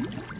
you